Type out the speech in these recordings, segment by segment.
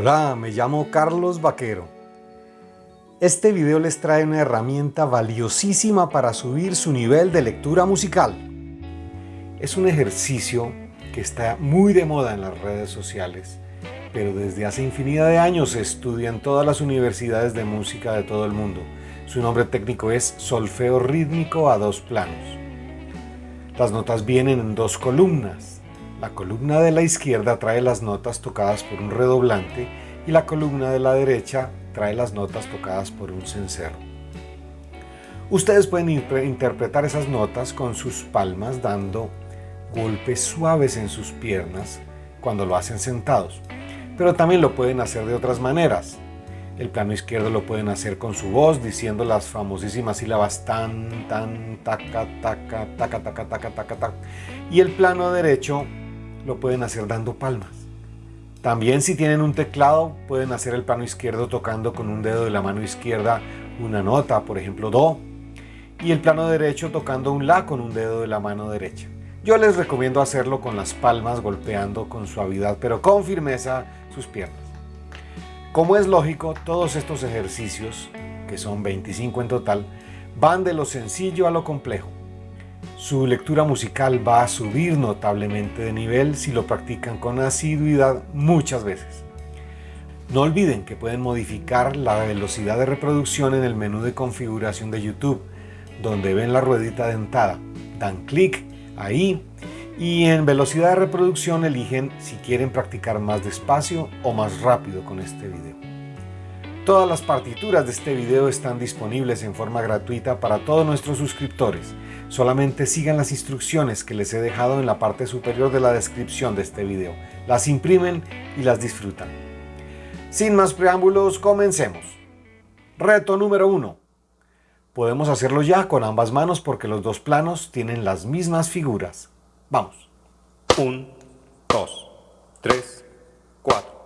Hola, me llamo Carlos Vaquero. Este video les trae una herramienta valiosísima para subir su nivel de lectura musical. Es un ejercicio que está muy de moda en las redes sociales, pero desde hace infinidad de años se estudia en todas las universidades de música de todo el mundo. Su nombre técnico es solfeo rítmico a dos planos. Las notas vienen en dos columnas, la columna de la izquierda trae las notas tocadas por un redoblante y la columna de la derecha trae las notas tocadas por un cencerro. Ustedes pueden interpretar esas notas con sus palmas dando golpes suaves en sus piernas cuando lo hacen sentados, pero también lo pueden hacer de otras maneras. El plano izquierdo lo pueden hacer con su voz diciendo las famosísimas sílabas tan, tan, taca, taca, taca, taca, taca, taca, taca. Y el plano derecho lo pueden hacer dando palmas. También si tienen un teclado pueden hacer el plano izquierdo tocando con un dedo de la mano izquierda una nota, por ejemplo Do, y el plano derecho tocando un La con un dedo de la mano derecha. Yo les recomiendo hacerlo con las palmas golpeando con suavidad pero con firmeza sus piernas. Como es lógico, todos estos ejercicios, que son 25 en total, van de lo sencillo a lo complejo. Su lectura musical va a subir notablemente de nivel si lo practican con asiduidad muchas veces. No olviden que pueden modificar la velocidad de reproducción en el menú de configuración de YouTube, donde ven la ruedita dentada. Dan clic ahí y en velocidad de reproducción eligen si quieren practicar más despacio o más rápido con este video. Todas las partituras de este video están disponibles en forma gratuita para todos nuestros suscriptores Solamente sigan las instrucciones que les he dejado en la parte superior de la descripción de este video. Las imprimen y las disfrutan. Sin más preámbulos, comencemos. Reto número 1. Podemos hacerlo ya con ambas manos porque los dos planos tienen las mismas figuras. Vamos. 1, 2, 3, 4.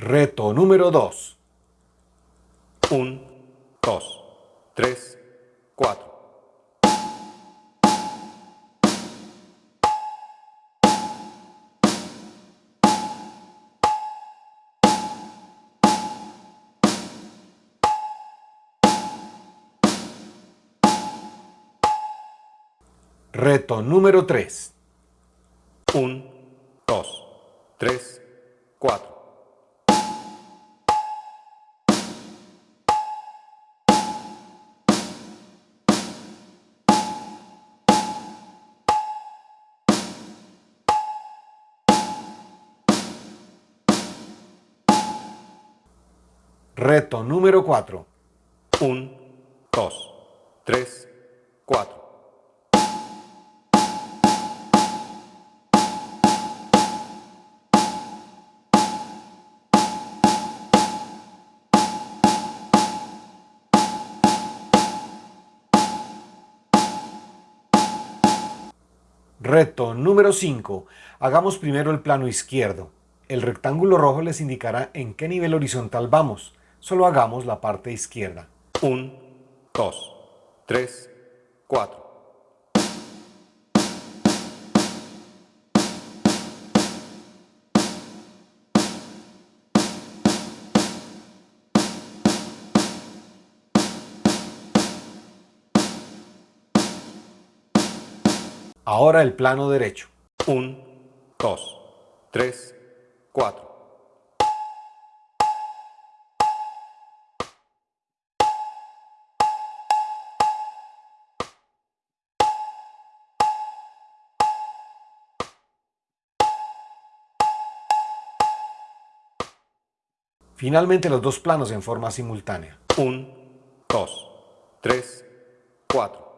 Reto número 2. 1, 2, 3, 4. Reto número 3. 1, 2, 3, 4. Reto número 4. 1, 2, 3, 4. Reto número 5. Hagamos primero el plano izquierdo. El rectángulo rojo les indicará en qué nivel horizontal vamos solo hagamos la parte izquierda. 1, 2, 3, 4. Ahora el plano derecho. 1, 2, 3, 4. Finalmente los dos planos en forma simultánea. 1, 2, 3, 4.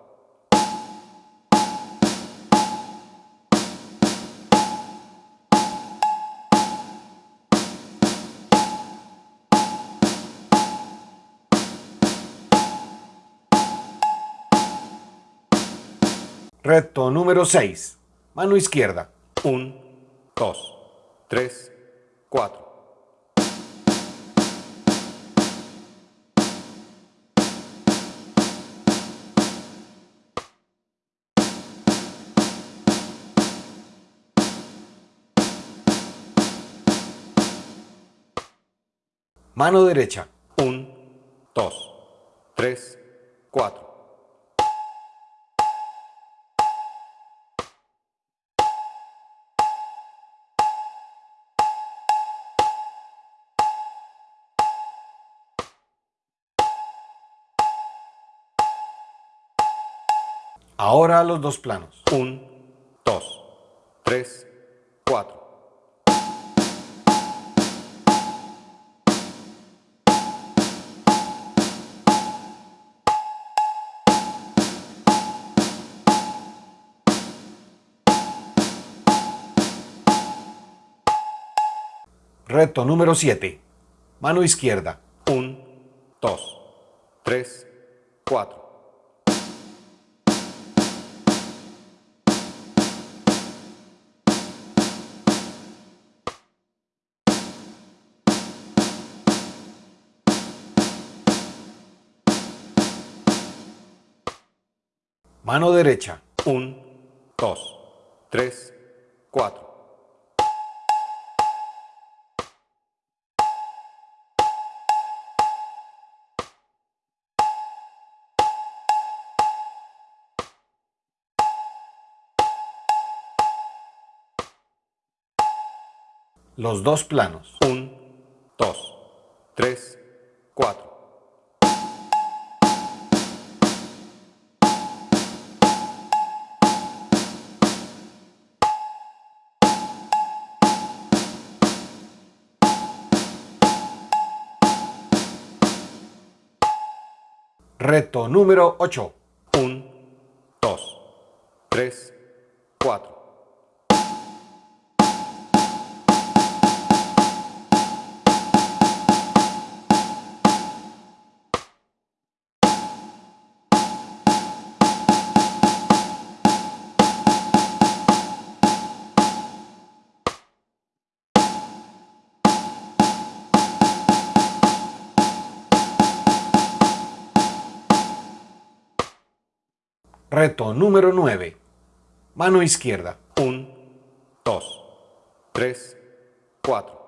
Reto número 6. Mano izquierda. 1, 2, 3, 4. Mano derecha. 1, 2, 3, 4. Ahora los dos planos. 1, 2, 3, 4. Reto número 7. Mano izquierda. 1, 2, 3, 4. Mano derecha. 1, 2, 3, 4. Los dos planos. 1, 2, 3, 4. Reto número 8. Mano izquierda. 1, 2, 3, 4.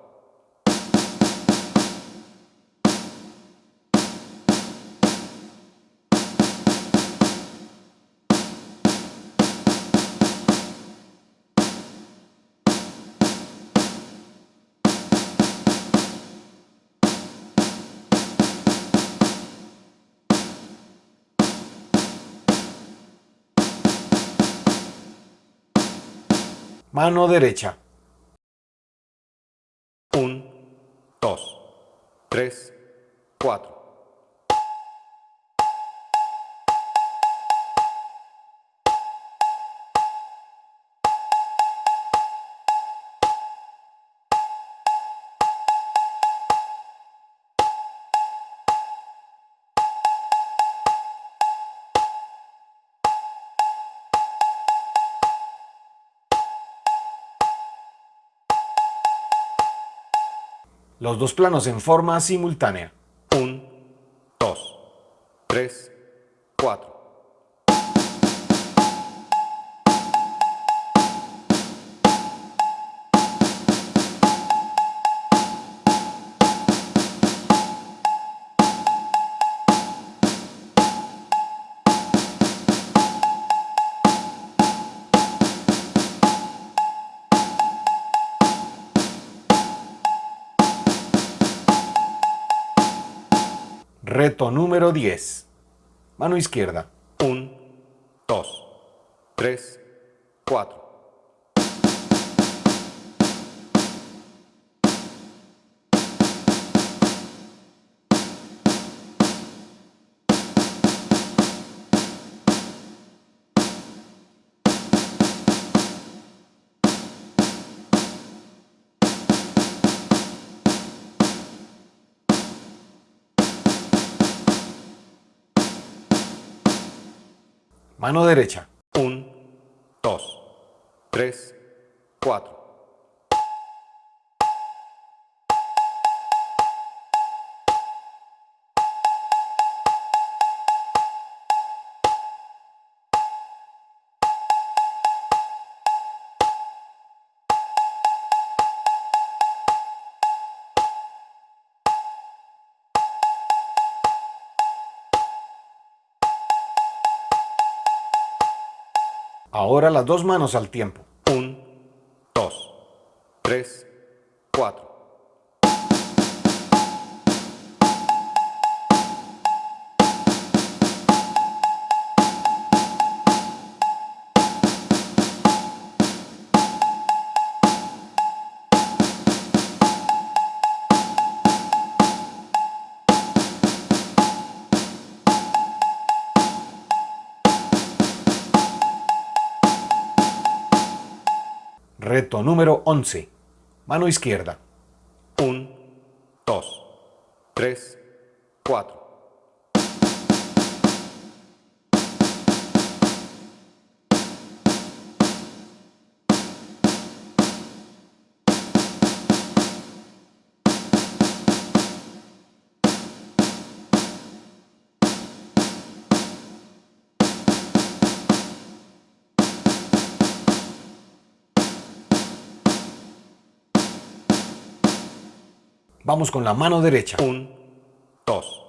Mano derecha. 1, 2, 3, 4. Los dos planos en forma simultánea. 1, 2, 3, 4. Reto número 10. Mano izquierda. 1, 2, 3, 4. Mano derecha. 1, 2, 3, 4. Ahora las dos manos al tiempo. 1, 2, 3, 4. Número 11. Mano izquierda. 1, 2, 3, 4. Vamos con la mano derecha. 1, 2,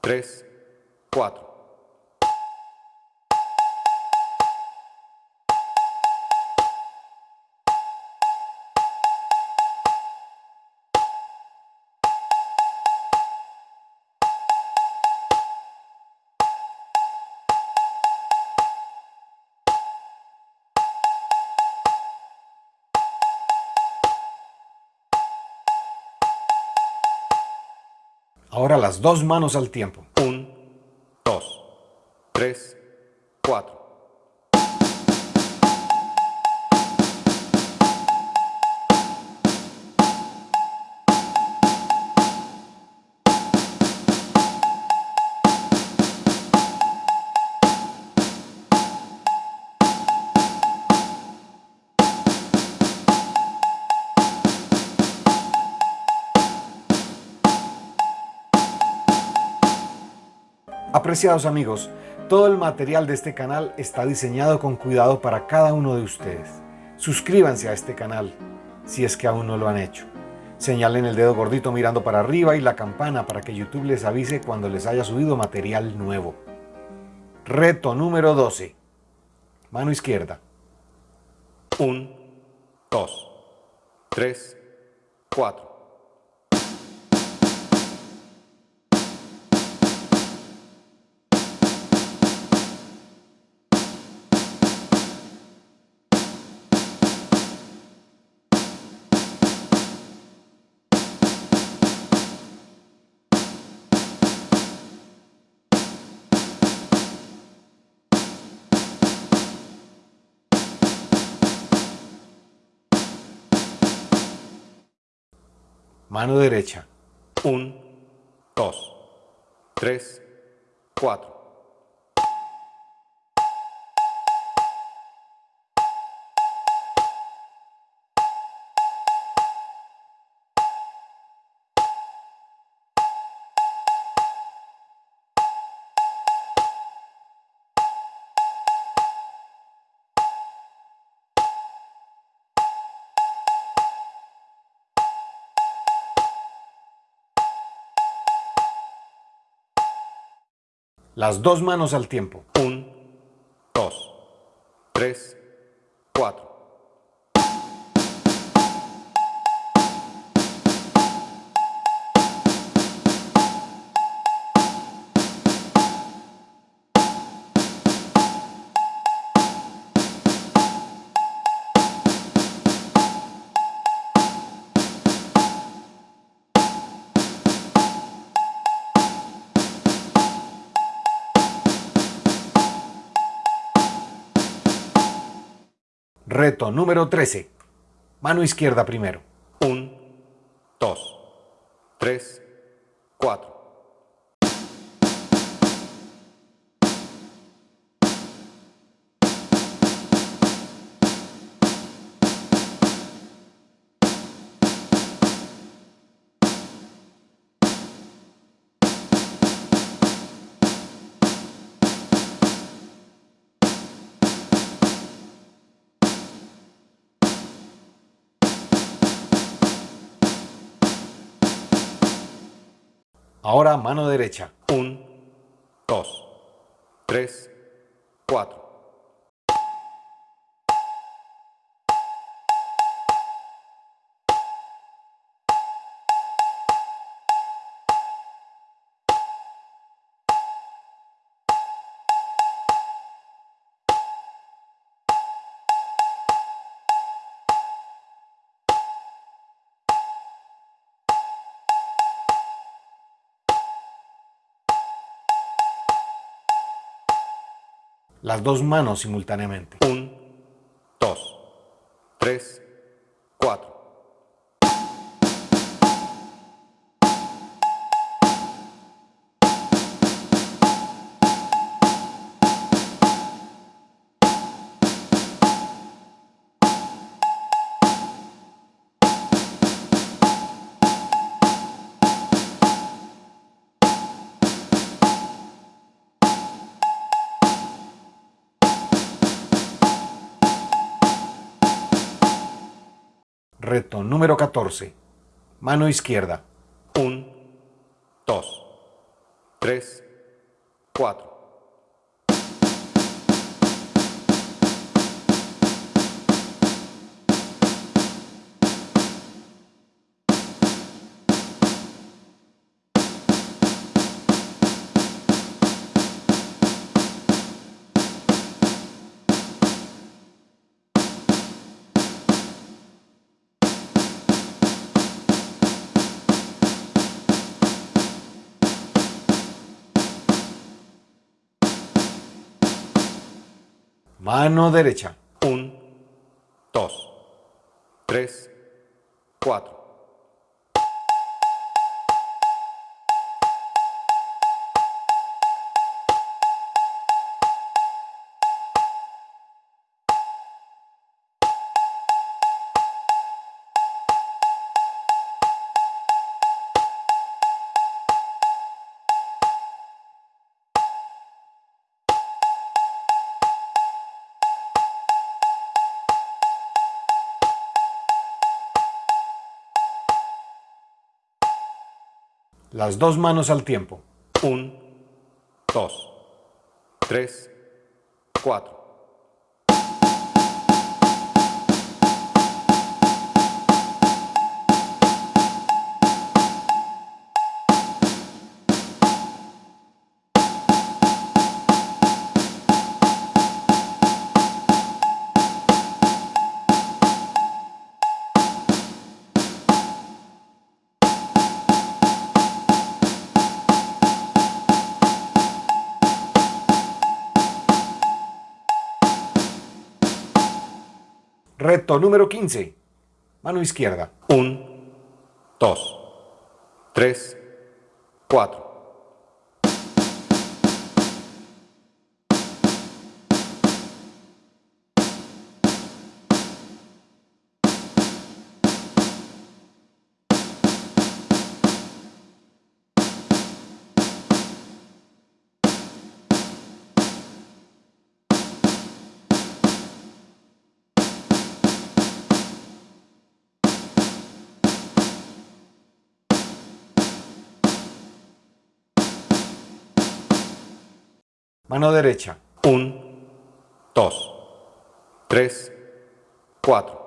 3, 4. Ahora las dos manos al tiempo. Amigos, todo el material de este canal está diseñado con cuidado para cada uno de ustedes. Suscríbanse a este canal si es que aún no lo han hecho. Señalen el dedo gordito mirando para arriba y la campana para que YouTube les avise cuando les haya subido material nuevo. Reto número 12. Mano izquierda. 1, 2, 3, 4. Mano derecha. 1, 2, 3, 4. Las dos manos al tiempo. 1, 2, 3, Reto número 13. Mano izquierda primero. Derecha. Las dos manos simultáneamente. 1, 2, 3, Mano izquierda. 1, 2, 3, Mano derecha. 1, 2, 3, 4. Las dos manos al tiempo. 1, 2, 3, 4. Reto número 15. Mano izquierda. 1, 2, 3, 4. Mano derecha. 1, 2, 3, 4.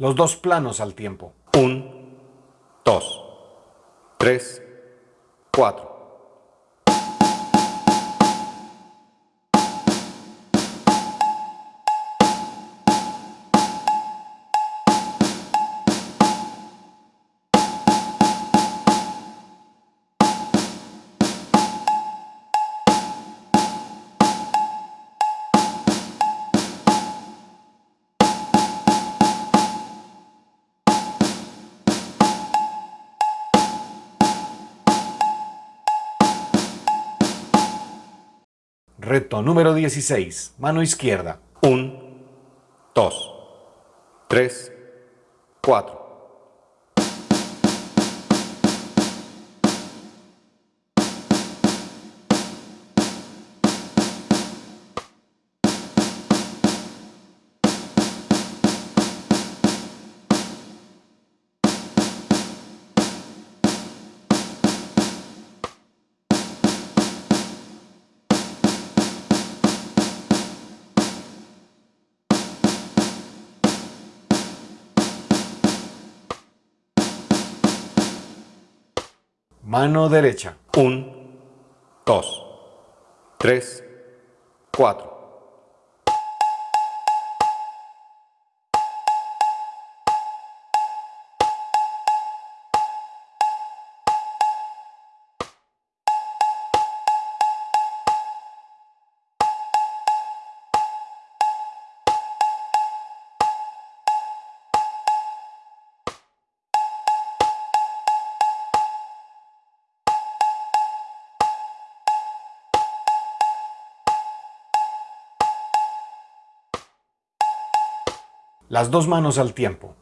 Los dos planos al tiempo. 1, 2, 3, 4. Número 16. Mano izquierda. 1, 2, 3, 4. Mano derecha. 1, 2, 3, 4. Las dos manos al tiempo.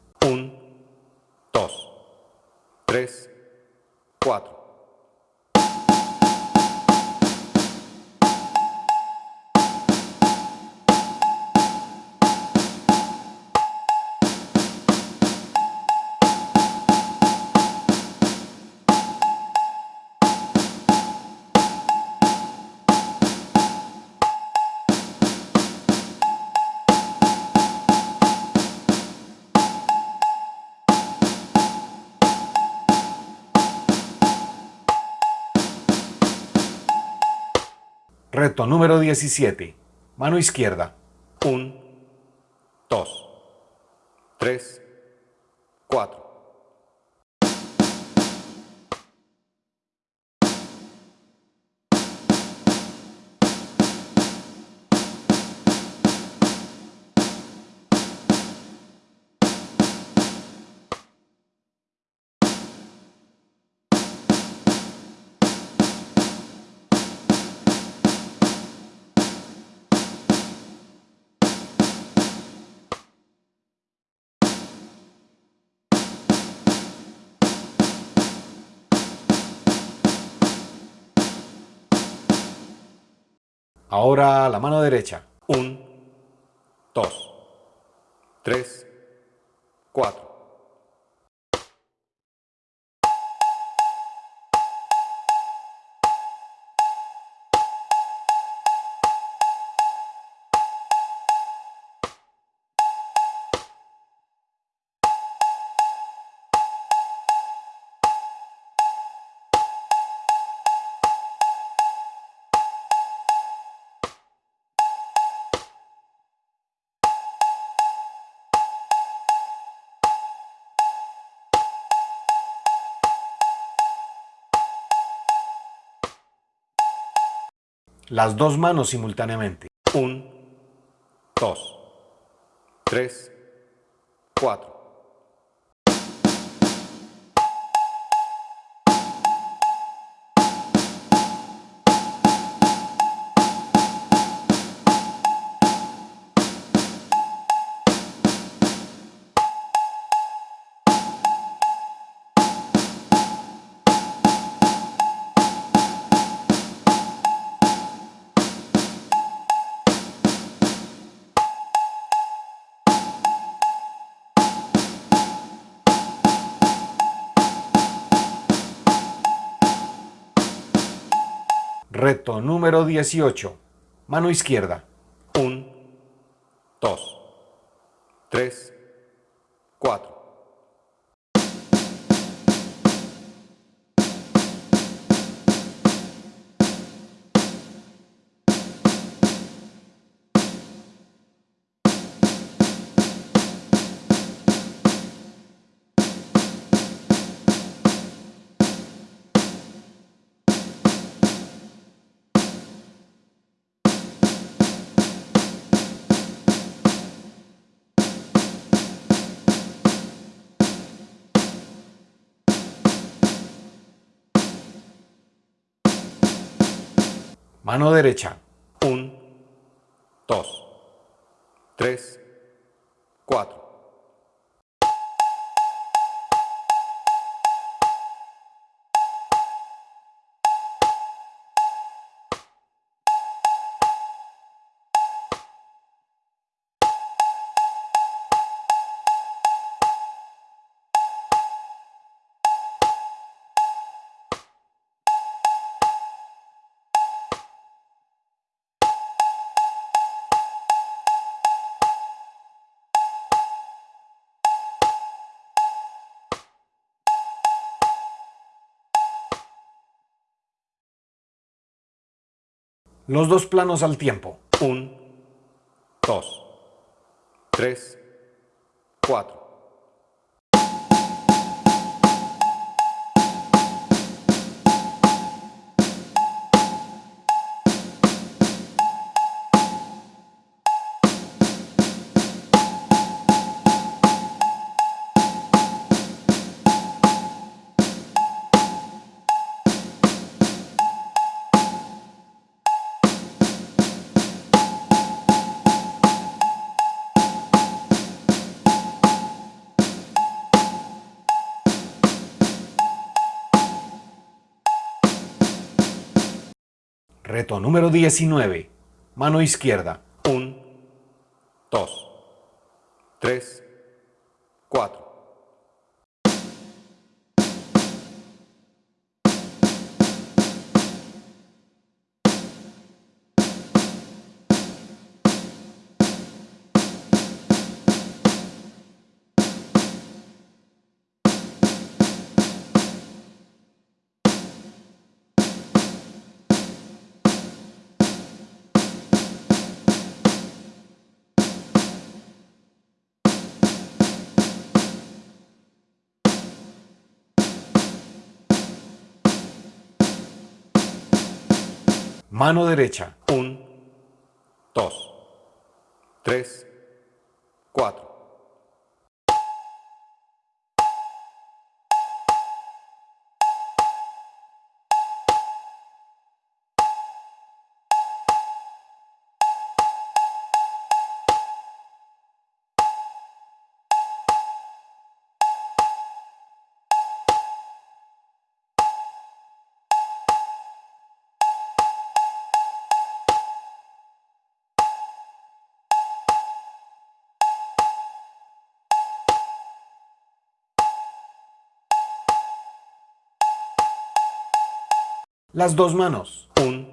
Reto número 17. Mano izquierda. 1, 2, 3, 4. Ahora la mano derecha. 1, 2, 3, 4. Las dos manos simultáneamente. 1, 2, 3, 4. 18. Mano izquierda. Mano derecha. 1, 2, 3, 4. Los dos planos al tiempo. Un, dos, tres, cuatro. Reto número 19. Mano izquierda. mano derecha, un, dos, tres. Las dos manos. Un,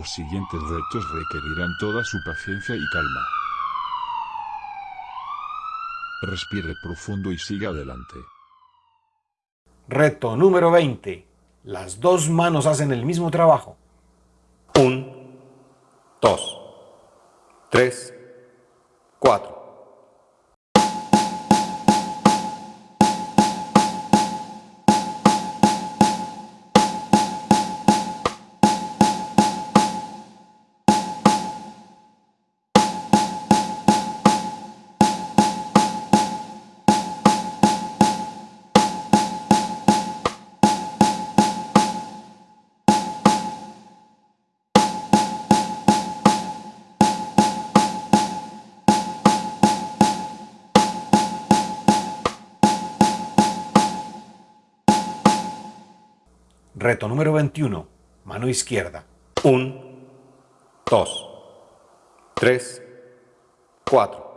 Los siguientes retos requerirán toda su paciencia y calma. Respire profundo y siga adelante. Reto número 20. Las dos manos hacen el mismo trabajo. 1, 2, 3, Izquierda. Un, dos, tres, cuatro.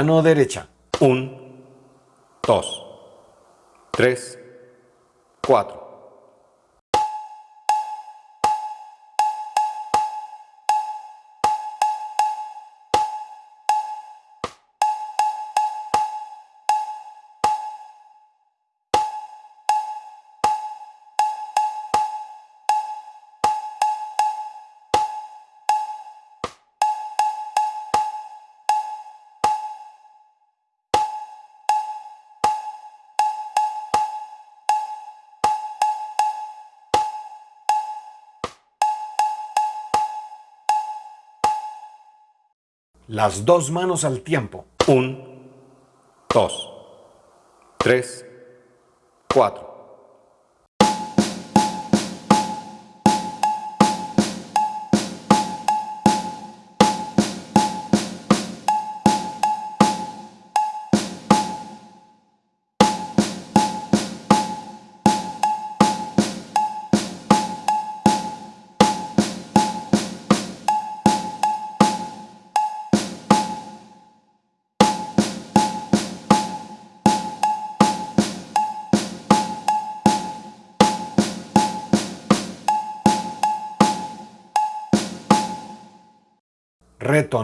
Mano derecha. Un, dos, tres, cuatro. Las dos manos al tiempo. Un, dos, tres, cuatro.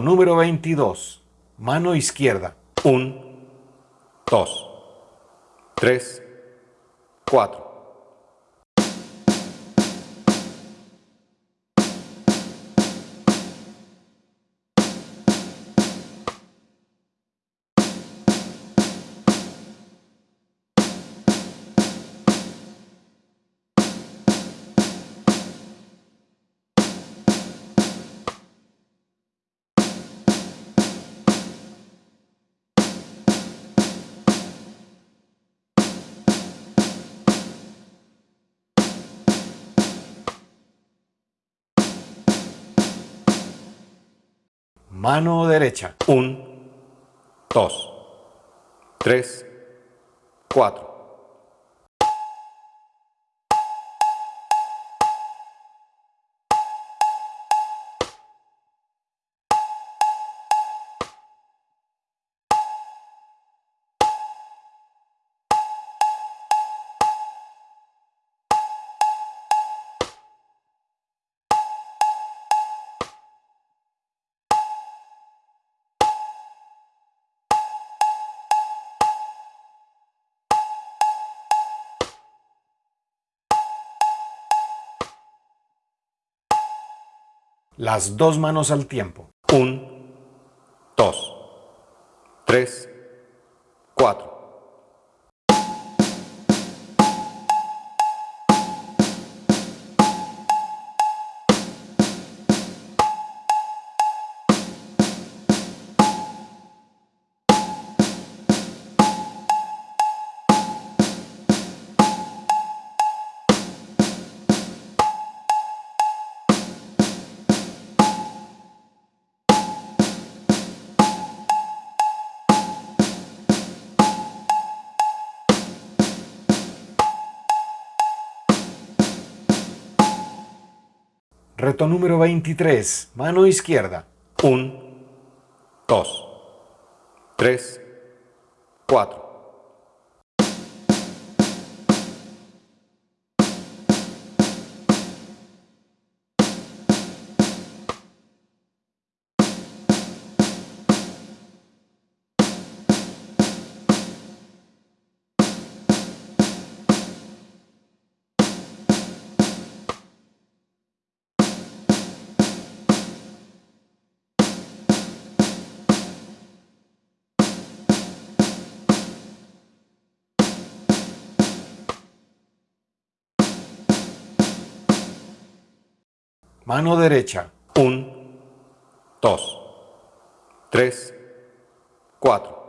Número 22. Mano izquierda. Un, dos, tres, cuatro. Mano derecha. Un, dos, tres, cuatro. Las dos manos al tiempo. Un, dos, tres, cuatro. Reto número 23. Mano izquierda. Un, dos, tres, cuatro. Mano derecha. Un, dos, tres, cuatro.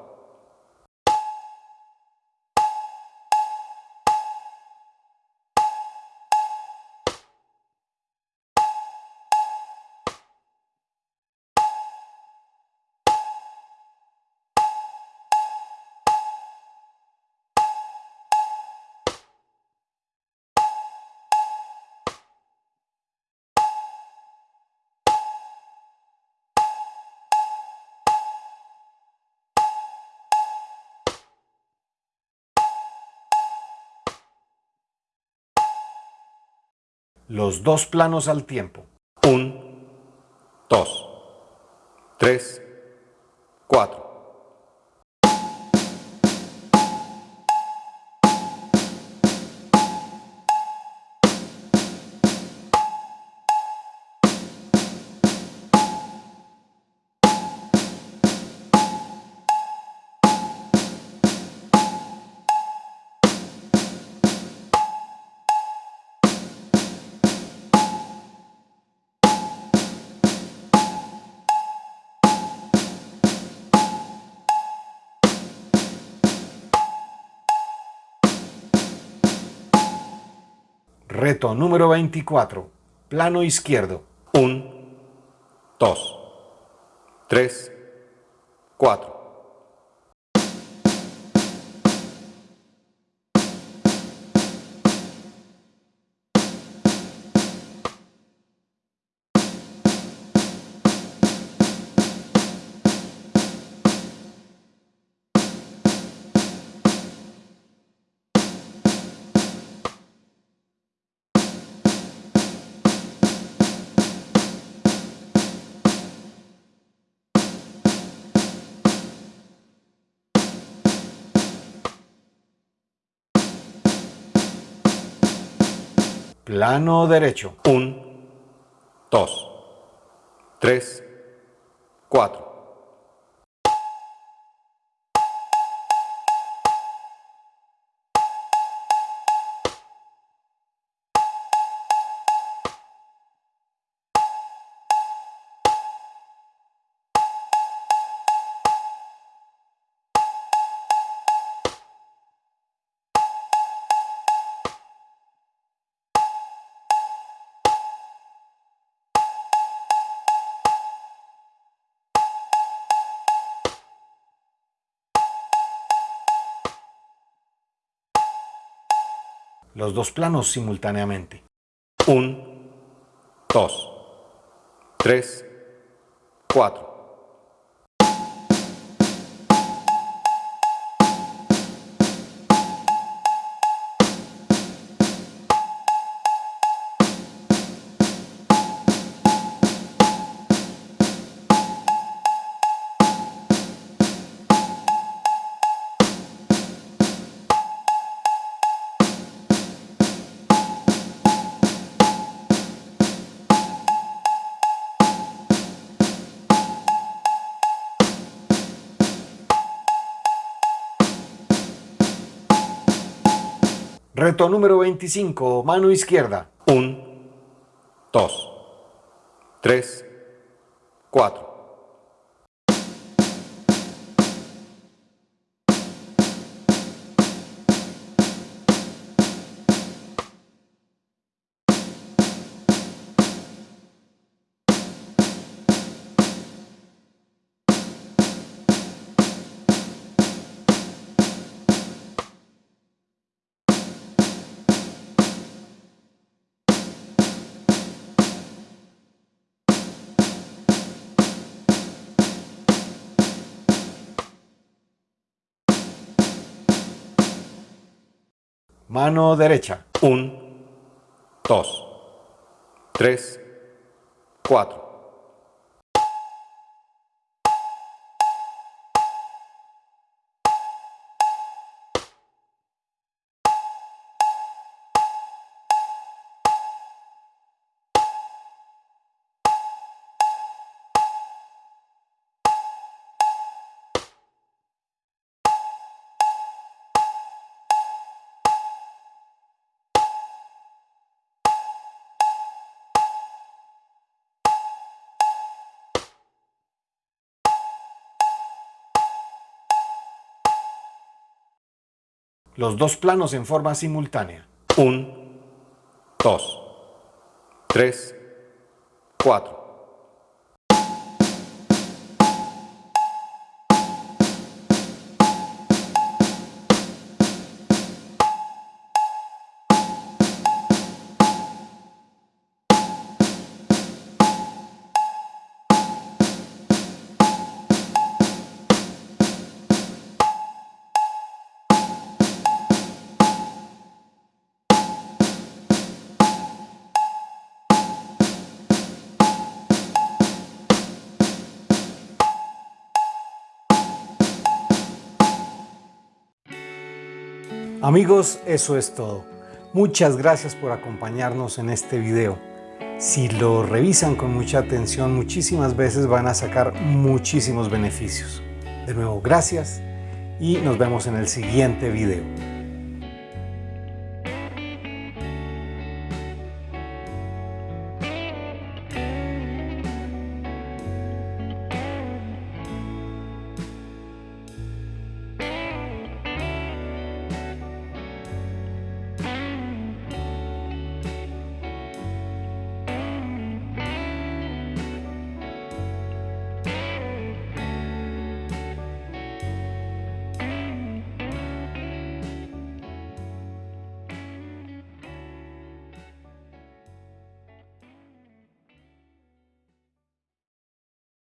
Los dos planos al tiempo. Un, dos, tres, cuatro. Número 24. Plano izquierdo. 1, 2, 3, 4. Plano derecho. 1, 2, 3, 4. Los dos planos simultáneamente. 1, 2, 3, 4. Número 25. Mano izquierda. 1, 2, 3, 4. Mano derecha. 1, 2, 3, 4. Los dos planos en forma simultánea. 1, 2, 3, 4. Amigos, eso es todo. Muchas gracias por acompañarnos en este video. Si lo revisan con mucha atención, muchísimas veces van a sacar muchísimos beneficios. De nuevo, gracias y nos vemos en el siguiente video.